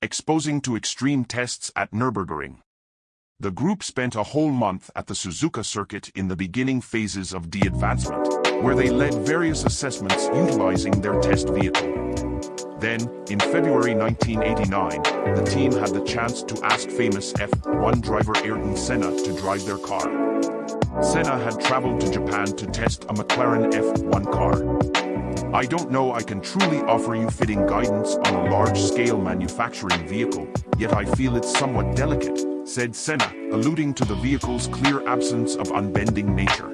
exposing to extreme tests at Nürburgring. The group spent a whole month at the Suzuka circuit in the beginning phases of de-advancement, where they led various assessments utilizing their test vehicle. Then, in February 1989, the team had the chance to ask famous F1 driver Ayrton Senna to drive their car. Senna had traveled to Japan to test a McLaren F1 car. I don't know I can truly offer you fitting guidance on a large-scale manufacturing vehicle, yet I feel it's somewhat delicate, said Senna, alluding to the vehicle's clear absence of unbending nature.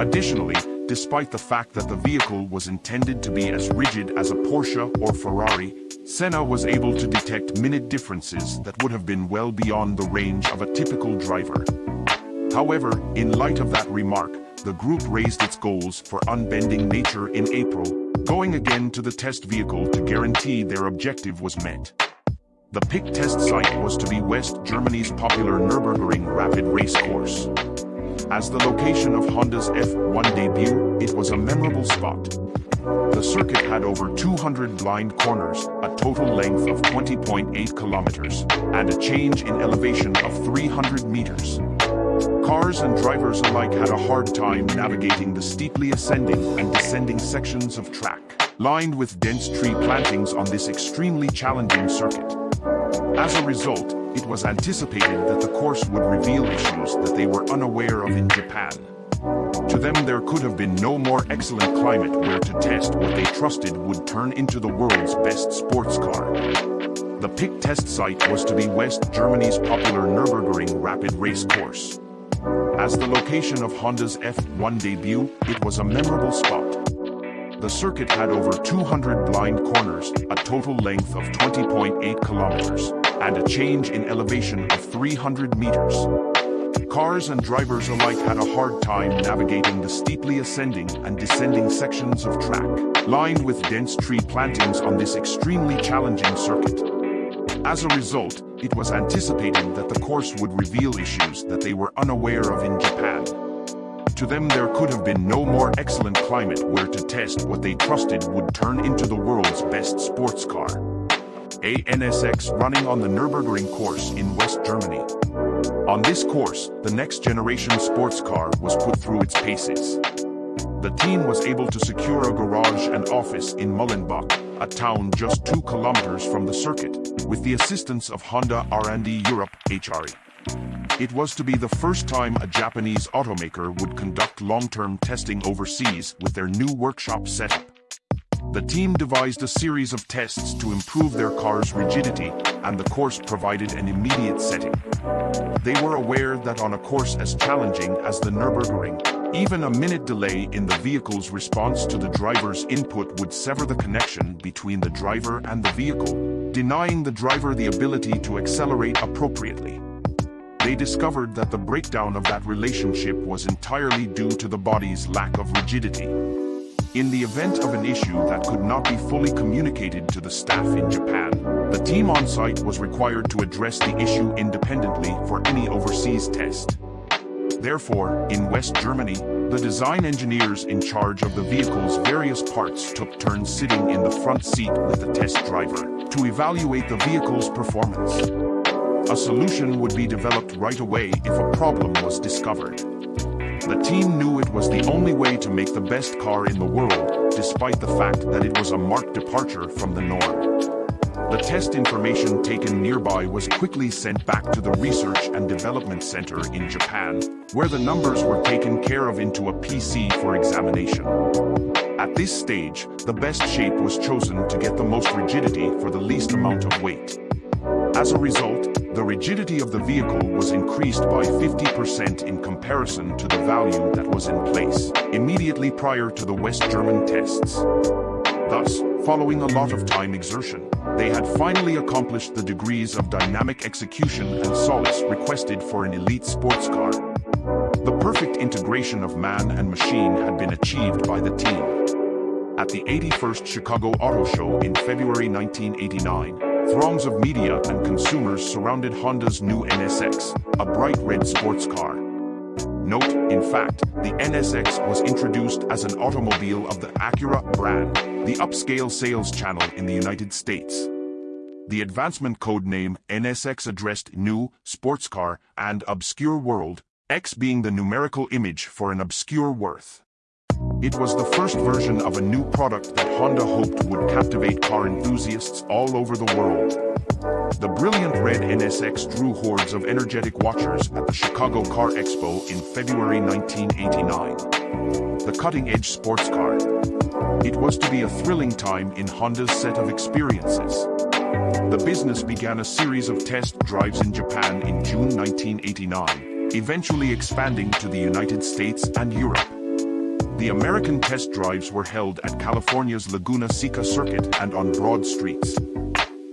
Additionally, despite the fact that the vehicle was intended to be as rigid as a Porsche or Ferrari, Senna was able to detect minute differences that would have been well beyond the range of a typical driver. However, in light of that remark, the group raised its goals for unbending nature in April, going again to the test vehicle to guarantee their objective was met. The PIC test site was to be West Germany's popular Nürburgring rapid race course. As the location of Honda's F1 debut, it was a memorable spot. The circuit had over 200 blind corners, a total length of 20.8 kilometers, and a change in elevation of 300 meters. Cars and drivers alike had a hard time navigating the steeply ascending and descending sections of track, lined with dense tree plantings on this extremely challenging circuit. As a result, it was anticipated that the course would reveal issues that they were unaware of in Japan. To them there could have been no more excellent climate where to test what they trusted would turn into the world's best sports car. The PIC test site was to be West Germany's popular Nürburgring rapid race course. As the location of Honda's F1 debut, it was a memorable spot. The circuit had over 200 blind corners, a total length of 20.8 kilometers, and a change in elevation of 300 meters. Cars and drivers alike had a hard time navigating the steeply ascending and descending sections of track, lined with dense tree plantings on this extremely challenging circuit. As a result, it was anticipated that the course would reveal issues that they were unaware of in Japan. To them there could have been no more excellent climate where to test what they trusted would turn into the world's best sports car a NSX running on the Nürburgring course in West Germany. On this course, the next generation sports car was put through its paces. The team was able to secure a garage and office in Mullenbach, a town just two kilometers from the circuit, with the assistance of Honda R&D Europe HRE. It was to be the first time a Japanese automaker would conduct long-term testing overseas with their new workshop setup. The team devised a series of tests to improve their car's rigidity, and the course provided an immediate setting. They were aware that on a course as challenging as the Nürburgring, even a minute delay in the vehicle's response to the driver's input would sever the connection between the driver and the vehicle, denying the driver the ability to accelerate appropriately. They discovered that the breakdown of that relationship was entirely due to the body's lack of rigidity. In the event of an issue that could not be fully communicated to the staff in Japan, the team on site was required to address the issue independently for any overseas test. Therefore, in West Germany, the design engineers in charge of the vehicle's various parts took turns sitting in the front seat with the test driver to evaluate the vehicle's performance. A solution would be developed right away if a problem was discovered. The team knew it was the only way to make the best car in the world, despite the fact that it was a marked departure from the norm. The test information taken nearby was quickly sent back to the Research and Development Center in Japan, where the numbers were taken care of into a PC for examination. At this stage, the best shape was chosen to get the most rigidity for the least amount of weight. As a result, the rigidity of the vehicle was increased by 50% in comparison to the value that was in place immediately prior to the West German tests. Thus, following a lot of time exertion, they had finally accomplished the degrees of dynamic execution and solace requested for an elite sports car. The perfect integration of man and machine had been achieved by the team. At the 81st Chicago Auto Show in February 1989, Throngs of media and consumers surrounded Honda's new NSX, a bright red sports car. Note, in fact, the NSX was introduced as an automobile of the Acura brand, the upscale sales channel in the United States. the advancement code name NSX addressed New, Sports Car, and Obscure World, X being the numerical image for an obscure worth. It was the first version of a new product that Honda hoped would captivate car enthusiasts all over the world. The brilliant red NSX drew hordes of energetic watchers at the Chicago Car Expo in February 1989. The cutting-edge sports car. It was to be a thrilling time in Honda's set of experiences. The business began a series of test drives in Japan in June 1989, eventually expanding to the United States and Europe. The American test drives were held at California's Laguna Seca circuit and on broad streets.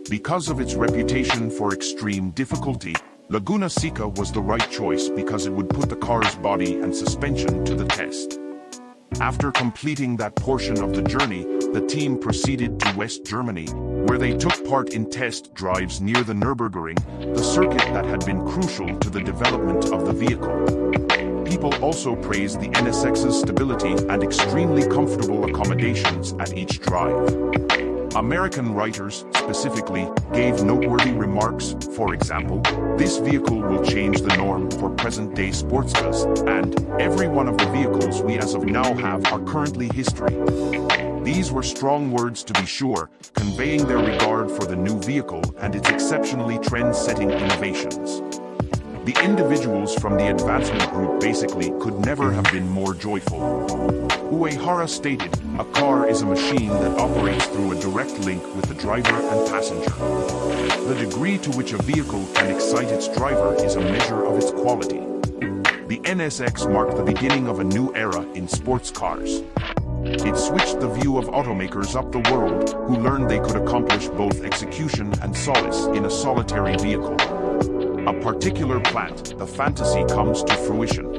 Because of its reputation for extreme difficulty, Laguna Seca was the right choice because it would put the car's body and suspension to the test. After completing that portion of the journey, the team proceeded to West Germany, where they took part in test drives near the Nürburgring, the circuit that had been crucial to the development of the vehicle. People also praised the NSX's stability and extremely comfortable accommodations at each drive. American writers, specifically, gave noteworthy remarks, for example, this vehicle will change the norm for present-day sports cars, and every one of the vehicles we as of now have are currently history. These were strong words to be sure, conveying their regard for the new vehicle and its exceptionally trend-setting innovations. The individuals from the advancement group basically could never have been more joyful. Uehara stated, a car is a machine that operates through a direct link with the driver and passenger. The degree to which a vehicle can excite its driver is a measure of its quality. The NSX marked the beginning of a new era in sports cars. It switched the view of automakers up the world who learned they could accomplish both execution and solace in a solitary vehicle. A particular plant, the fantasy comes to fruition.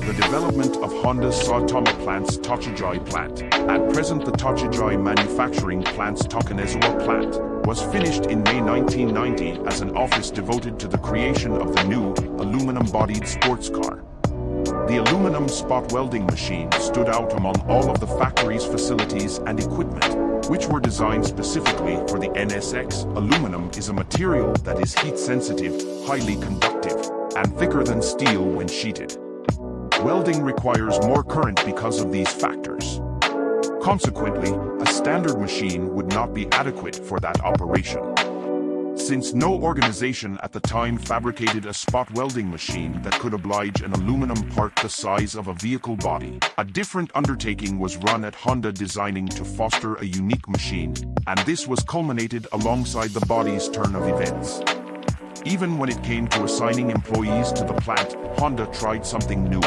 The development of Honda's Saitama plant's Tochigi plant, at present the Tochigi manufacturing plant's Takanezawa plant, was finished in May 1990 as an office devoted to the creation of the new, aluminum-bodied sports car. The aluminum spot welding machine stood out among all of the factory's facilities and equipment, which were designed specifically for the NSX. Aluminum is a material that is heat-sensitive, highly conductive, and thicker than steel when sheeted. Welding requires more current because of these factors. Consequently, a standard machine would not be adequate for that operation. Since no organization at the time fabricated a spot welding machine that could oblige an aluminum part the size of a vehicle body, a different undertaking was run at Honda designing to foster a unique machine, and this was culminated alongside the body's turn of events. Even when it came to assigning employees to the plant, Honda tried something new.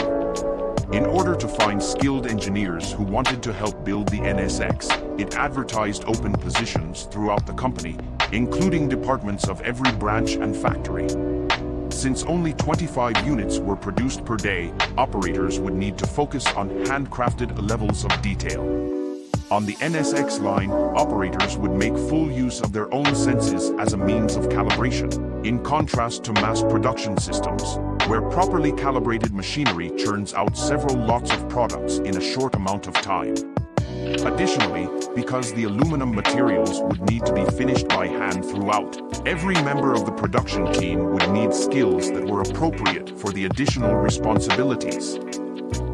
In order to find skilled engineers who wanted to help build the NSX, it advertised open positions throughout the company, including departments of every branch and factory. Since only 25 units were produced per day, operators would need to focus on handcrafted levels of detail. On the NSX line, operators would make full use of their own senses as a means of calibration, in contrast to mass production systems, where properly calibrated machinery churns out several lots of products in a short amount of time. Additionally, because the aluminum materials would need to be finished by hand throughout, every member of the production team would need skills that were appropriate for the additional responsibilities.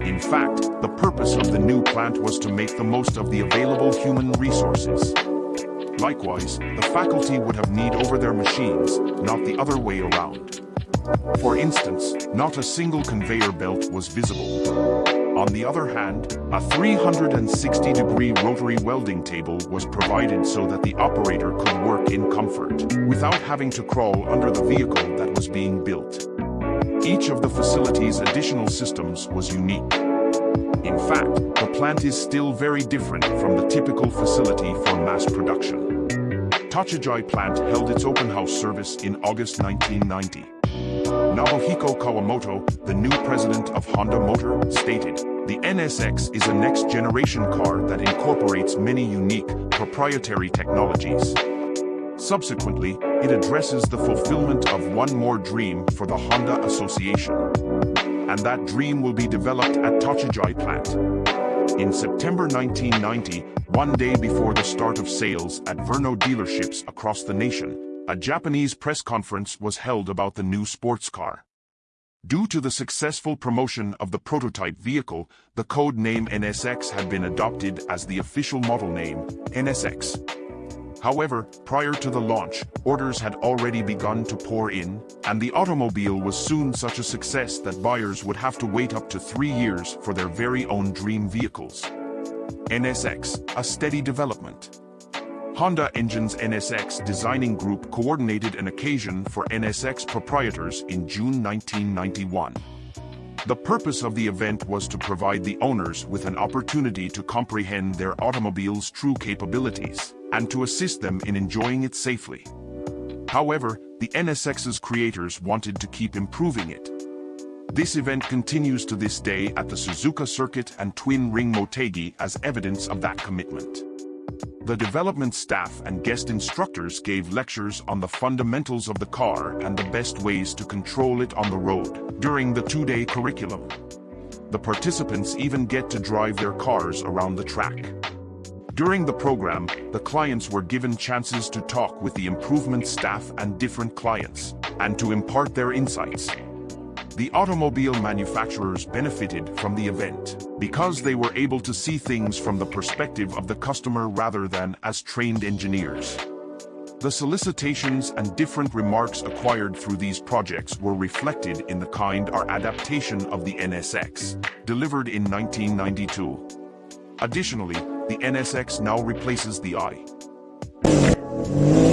In fact, the purpose of the new plant was to make the most of the available human resources. Likewise, the faculty would have need over their machines, not the other way around. For instance, not a single conveyor belt was visible. On the other hand, a 360-degree rotary welding table was provided so that the operator could work in comfort, without having to crawl under the vehicle that was being built. Each of the facility's additional systems was unique. In fact, the plant is still very different from the typical facility for mass production. Tochigi plant held its open house service in August 1990. Nobuhiko Kawamoto, the new president of Honda Motor, stated, the NSX is a next-generation car that incorporates many unique, proprietary technologies. Subsequently, it addresses the fulfillment of one more dream for the Honda Association. And that dream will be developed at Tochigi plant. In September 1990, one day before the start of sales at Verno dealerships across the nation, a Japanese press conference was held about the new sports car. Due to the successful promotion of the prototype vehicle, the code name NSX had been adopted as the official model name, NSX. However, prior to the launch, orders had already begun to pour in, and the automobile was soon such a success that buyers would have to wait up to three years for their very own dream vehicles. NSX, a steady development. Honda Engine's NSX designing group coordinated an occasion for NSX proprietors in June 1991. The purpose of the event was to provide the owners with an opportunity to comprehend their automobile's true capabilities and to assist them in enjoying it safely. However, the NSX's creators wanted to keep improving it. This event continues to this day at the Suzuka Circuit and Twin Ring Motegi as evidence of that commitment. The development staff and guest instructors gave lectures on the fundamentals of the car and the best ways to control it on the road during the two-day curriculum. The participants even get to drive their cars around the track. During the program, the clients were given chances to talk with the improvement staff and different clients, and to impart their insights. The automobile manufacturers benefited from the event because they were able to see things from the perspective of the customer rather than as trained engineers. The solicitations and different remarks acquired through these projects were reflected in the kind or adaptation of the NSX, delivered in 1992. Additionally, the NSX now replaces the i.